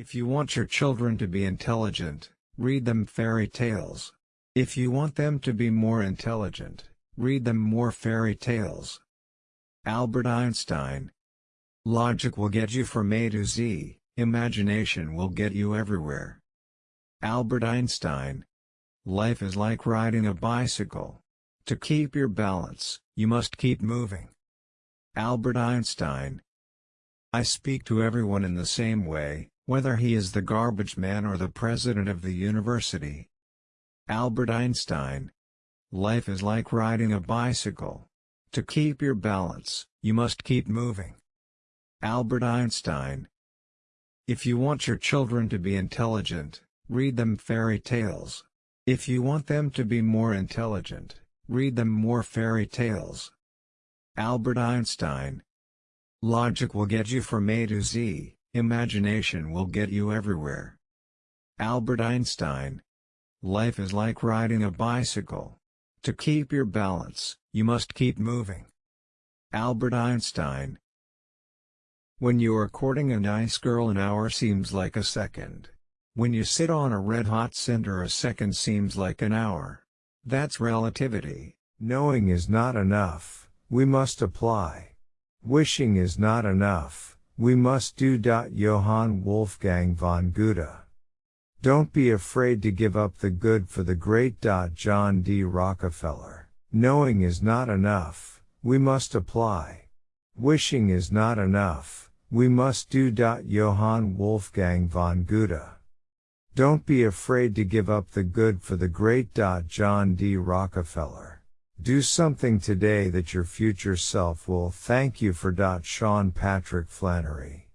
If you want your children to be intelligent, read them fairy tales. If you want them to be more intelligent, read them more fairy tales. Albert Einstein Logic will get you from A to Z, imagination will get you everywhere. Albert Einstein Life is like riding a bicycle. To keep your balance, you must keep moving. Albert Einstein I speak to everyone in the same way, whether he is the garbage man or the president of the university. Albert Einstein Life is like riding a bicycle. To keep your balance, you must keep moving. Albert Einstein If you want your children to be intelligent, read them fairy tales. If you want them to be more intelligent, read them more fairy tales. Albert Einstein Logic will get you from A to Z, imagination will get you everywhere. Albert Einstein Life is like riding a bicycle. To keep your balance, you must keep moving. Albert Einstein When you are courting a nice girl an hour seems like a second. When you sit on a red-hot cinder a second seems like an hour. That's relativity. Knowing is not enough, we must apply. Wishing is not enough, we must do. Johann Wolfgang von Goethe. Don't be afraid to give up the good for the great. John D. Rockefeller. Knowing is not enough, we must apply. Wishing is not enough, we must do. Johann Wolfgang von Goethe. Don't be afraid to give up the good for the great. John D. Rockefeller. Do something today that your future self will thank you for. Sean Patrick Flanery.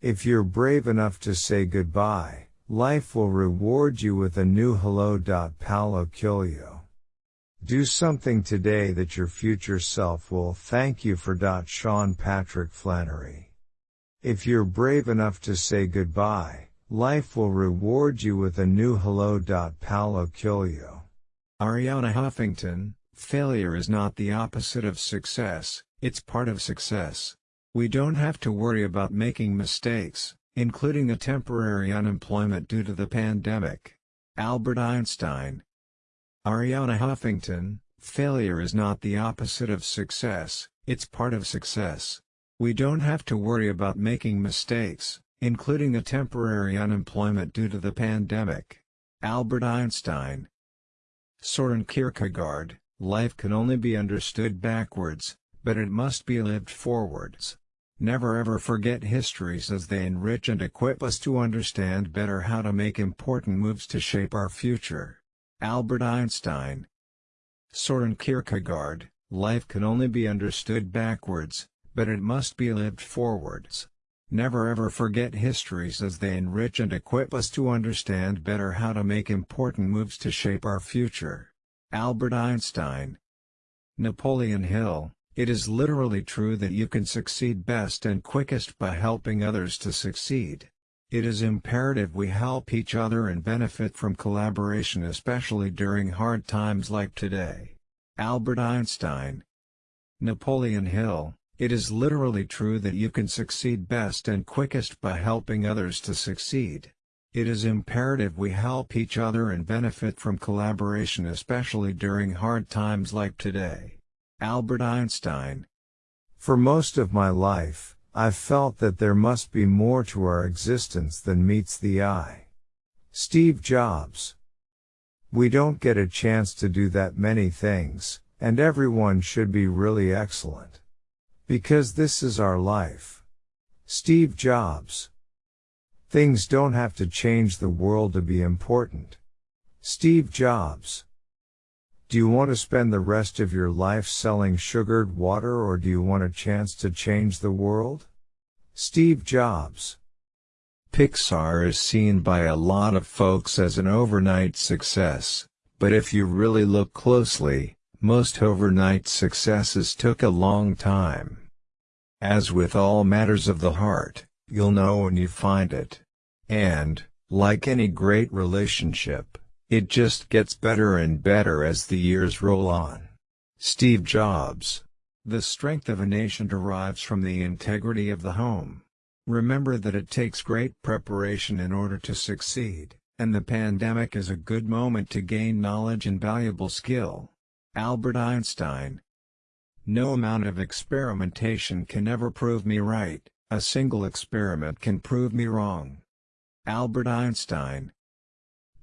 If you're brave enough to say goodbye, life will reward you with a new hello. Paulo Coelho. Do something today that your future self will thank you for. Sean Patrick Flanery. If you're brave enough to say goodbye, life will reward you with a new hello. Paulo Coelho. Arianna Huffington, Failure is not the opposite of success, it's part of success. We don't have to worry about making mistakes, including a temporary unemployment due to the pandemic. Albert Einstein Arianna Huffington, failure is not the opposite of success, it's part of success. We don't have to worry about making mistakes, including a temporary unemployment due to the pandemic. Albert Einstein Soren Kierkegaard Life can only be understood backwards, but it must be lived forwards. Never ever forget histories as they enrich and equip us to understand better how to make important moves to shape our future. Albert Einstein Soren Kierkegaard, life can only be understood backwards, but it must be lived forwards. Never ever forget histories as they enrich and equip us to understand better how to make important moves to shape our future. Albert Einstein Napoleon Hill, it is literally true that you can succeed best and quickest by helping others to succeed. It is imperative we help each other and benefit from collaboration especially during hard times like today. Albert Einstein Napoleon Hill, it is literally true that you can succeed best and quickest by helping others to succeed. It is imperative we help each other and benefit from collaboration especially during hard times like today. Albert Einstein For most of my life, I've felt that there must be more to our existence than meets the eye. Steve Jobs We don't get a chance to do that many things, and everyone should be really excellent. Because this is our life. Steve Jobs Things don't have to change the world to be important. Steve Jobs. Do you want to spend the rest of your life selling sugared water or do you want a chance to change the world? Steve Jobs. Pixar is seen by a lot of folks as an overnight success, but if you really look closely, most overnight successes took a long time. As with all matters of the heart, you'll know when you find it. And, like any great relationship, it just gets better and better as the years roll on. Steve Jobs The strength of a nation derives from the integrity of the home. Remember that it takes great preparation in order to succeed, and the pandemic is a good moment to gain knowledge and valuable skill. Albert Einstein No amount of experimentation can ever prove me right, a single experiment can prove me wrong. Albert Einstein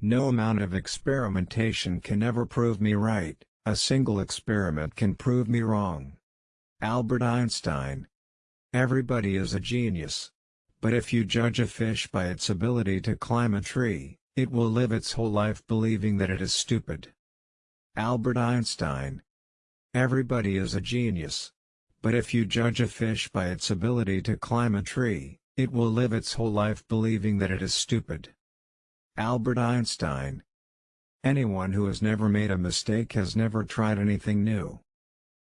No amount of experimentation can ever prove me right, a single experiment can prove me wrong. Albert Einstein Everybody is a genius. But if you judge a fish by its ability to climb a tree, it will live its whole life believing that it is stupid. Albert Einstein Everybody is a genius. But if you judge a fish by its ability to climb a tree, it will live its whole life believing that it is stupid. Albert Einstein Anyone who has never made a mistake has never tried anything new.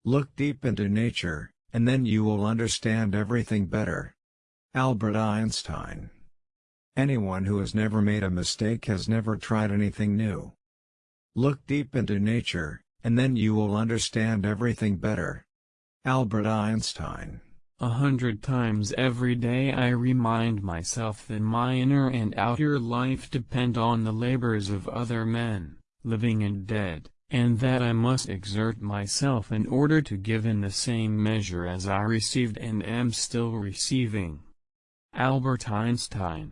Look deep into nature, and then you will understand everything better. Albert Einstein Anyone who has never made a mistake has never tried anything new. Look deep into nature, and then you will understand everything better. Albert Einstein A hundred times every day I remind myself that my inner and outer life depend on the labors of other men, living and dead and that I must exert myself in order to give in the same measure as I received and am still receiving. Albert Einstein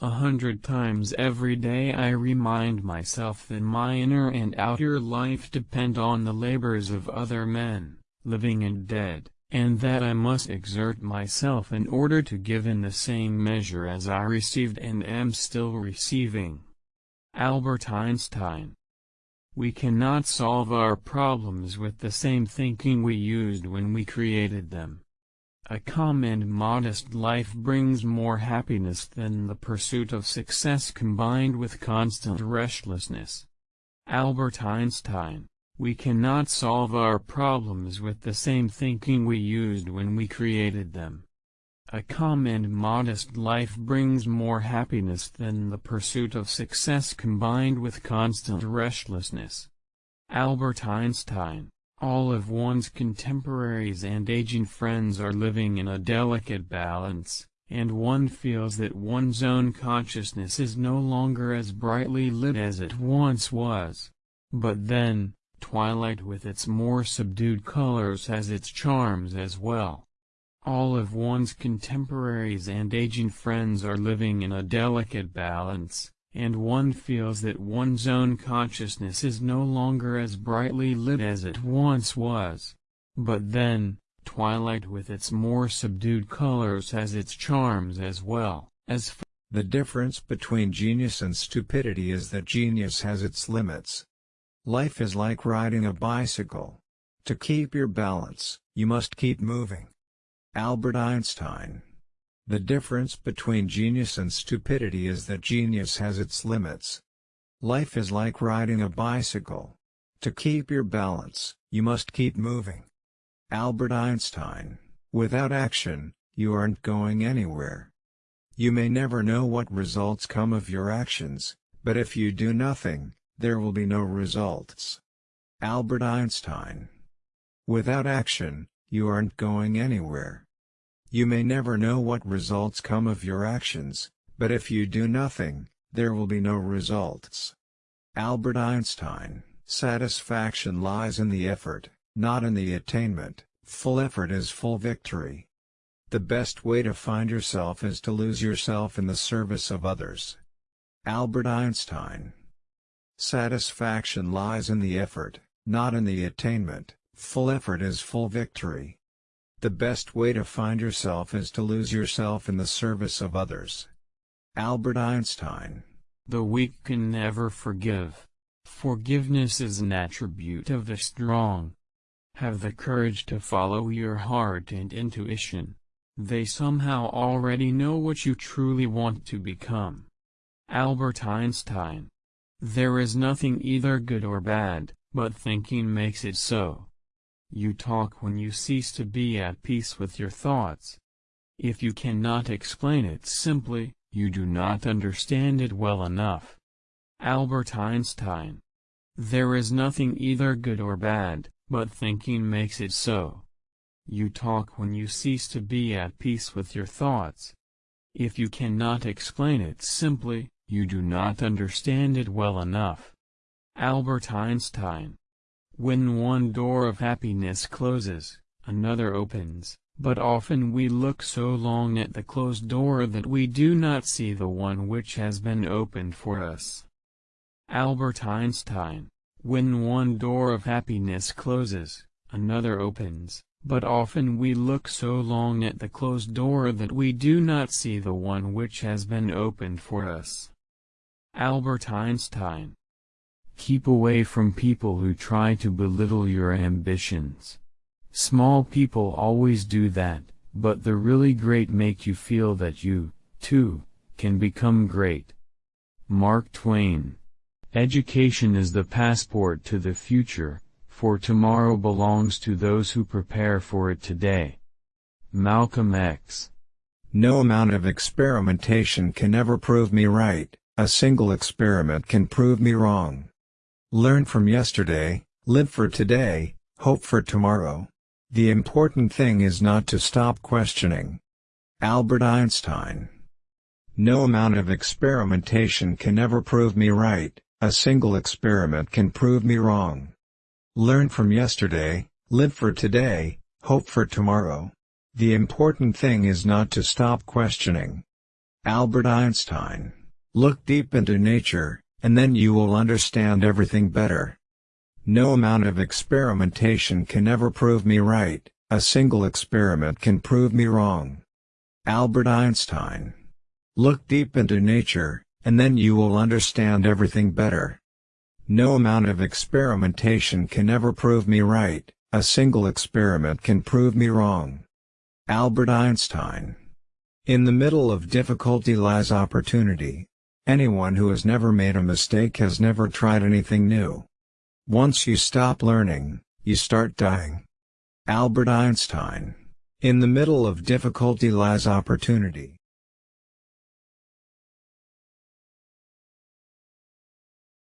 A hundred times every day I remind myself that my inner and outer life depend on the labors of other men, living and dead, and that I must exert myself in order to give in the same measure as I received and am still receiving. Albert Einstein we cannot solve our problems with the same thinking we used when we created them. A calm and modest life brings more happiness than the pursuit of success combined with constant restlessness. Albert Einstein We cannot solve our problems with the same thinking we used when we created them. A calm and modest life brings more happiness than the pursuit of success combined with constant restlessness. Albert Einstein All of one's contemporaries and aging friends are living in a delicate balance, and one feels that one's own consciousness is no longer as brightly lit as it once was. But then, twilight with its more subdued colors has its charms as well. All of one's contemporaries and aging friends are living in a delicate balance, and one feels that one's own consciousness is no longer as brightly lit as it once was. But then, twilight with its more subdued colors has its charms as well, as The difference between genius and stupidity is that genius has its limits. Life is like riding a bicycle. To keep your balance, you must keep moving. Albert Einstein The difference between genius and stupidity is that genius has its limits. Life is like riding a bicycle. To keep your balance, you must keep moving. Albert Einstein Without action, you aren't going anywhere. You may never know what results come of your actions, but if you do nothing, there will be no results. Albert Einstein Without action, you aren't going anywhere. You may never know what results come of your actions, but if you do nothing, there will be no results. Albert Einstein Satisfaction lies in the effort, not in the attainment, full effort is full victory. The best way to find yourself is to lose yourself in the service of others. Albert Einstein Satisfaction lies in the effort, not in the attainment, Full effort is full victory. The best way to find yourself is to lose yourself in the service of others. Albert Einstein The weak can never forgive. Forgiveness is an attribute of the strong. Have the courage to follow your heart and intuition. They somehow already know what you truly want to become. Albert Einstein There is nothing either good or bad, but thinking makes it so. You talk when you cease to be at peace with your thoughts. If you cannot explain it simply, you do not understand it well enough. Albert Einstein There is nothing either good or bad, but thinking makes it so. You talk when you cease to be at peace with your thoughts. If you cannot explain it simply, you do not understand it well enough. Albert Einstein When one door of happiness closes, another opens, but often we look so long at the closed door that we do not see the one which has been opened for us. Albert Einstein When one door of happiness closes, another opens, but often we look so long at the closed door that we do not see the one which has been opened for us. Albert Einstein Keep away from people who try to belittle your ambitions. Small people always do that, but the really great make you feel that you, too, can become great. Mark Twain Education is the passport to the future, for tomorrow belongs to those who prepare for it today. Malcolm X. No amount of experimentation can ever prove me right, a single experiment can prove me wrong. Learn from yesterday, live for today, hope for tomorrow. The important thing is not to stop questioning. Albert Einstein No amount of experimentation can ever prove me right, a single experiment can prove me wrong. Learn from yesterday, live for today, hope for tomorrow. The important thing is not to stop questioning. Albert Einstein. Look deep into nature, and then you will understand everything better. No amount of experimentation can ever prove me right, a single experiment can prove me wrong. Albert Einstein. Look deep into nature, and then you will understand everything better. No amount of experimentation can ever prove me right, a single experiment can prove me wrong. Albert Einstein In the middle of difficulty lies opportunity. Anyone who has never made a mistake has never tried anything new. Once you stop learning, you start dying. Albert Einstein In the middle of difficulty lies opportunity.